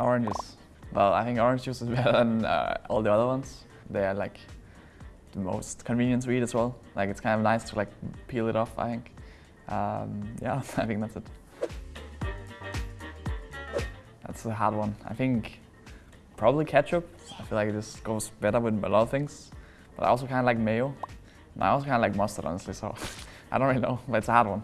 Oranges. Well, I think orange juice is better than uh, all the other ones. They are like the most convenient to eat as well. Like it's kind of nice to like peel it off, I think. Um, yeah, I think that's it. That's a hard one. I think probably ketchup. I feel like this goes better with a lot of things. But I also kind of like mayo. And I also kind of like mustard, honestly, so I don't really know, but it's a hard one.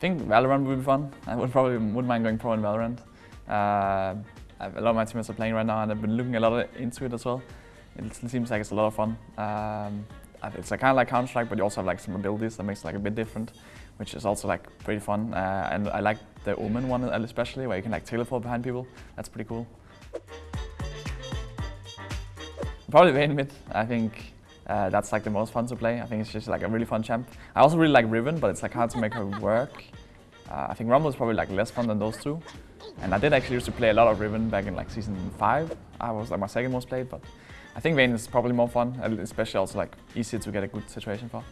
I think Valorant would be fun. I would probably wouldn't mind going pro in Valorant. Uh, a lot of my teammates are playing right now and I've been looking a lot into it as well. It seems like it's a lot of fun. Um, it's kind of like Counter-Strike, but you also have like some abilities that makes it like a bit different, which is also like pretty fun. Uh, and I like the Omen one especially, where you can like teleport behind people. That's pretty cool. Probably Vayne mid. I think uh, that's like the most fun to play. I think it's just like a really fun champ. I also really like Riven, but it's like hard to make her work. Uh, I think Rumble is probably like less fun than those two. And I did actually used to play a lot of Riven back in like season five. I was like my second most played, but I think Vayne is probably more fun, especially also like easier to get a good situation for.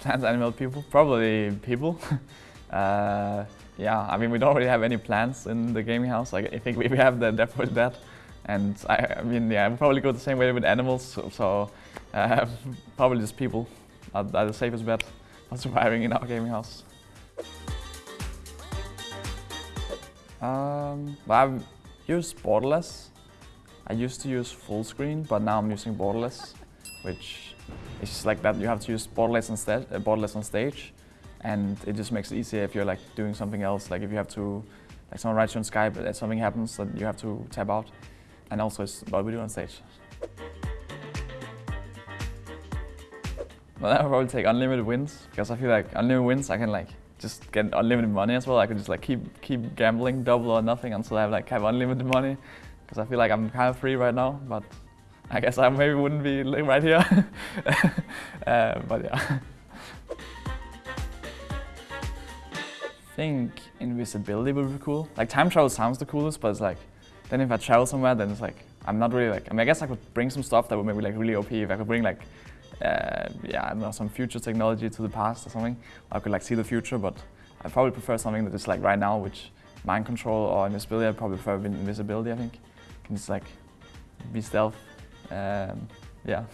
Plants, animal people? Probably people. uh, yeah, I mean we don't really have any plants in the gaming house. Like I think we have the definitely that. And I, I mean, yeah, I would probably go the same way with animals, so, so uh, probably just people are, are the safest bet for surviving in our gaming house. Um, I've used borderless. I used to use full screen, but now I'm using borderless, which is just like that. You have to use borderless on, stage, uh, borderless on stage, and it just makes it easier if you're like doing something else. Like if you have to, like someone writes you on Skype, and something happens that you have to tap out and also it's what we do on stage. Well, I would probably take unlimited wins because I feel like unlimited wins I can like just get unlimited money as well. I could just like keep keep gambling double or nothing until I have like have unlimited money because I feel like I'm kind of free right now. But I guess I maybe wouldn't be right here. uh, but yeah. I think invisibility would be cool. Like time travel sounds the coolest, but it's like then if I travel somewhere, then it's like, I'm not really like, I mean, I guess I could bring some stuff that would maybe like really OP. If I could bring like, uh, yeah, I don't know, some future technology to the past or something. I could like see the future, but I probably prefer something that is like right now, which mind control or invisibility, I probably prefer invisibility, I think. can just like be stealth. Um, yeah.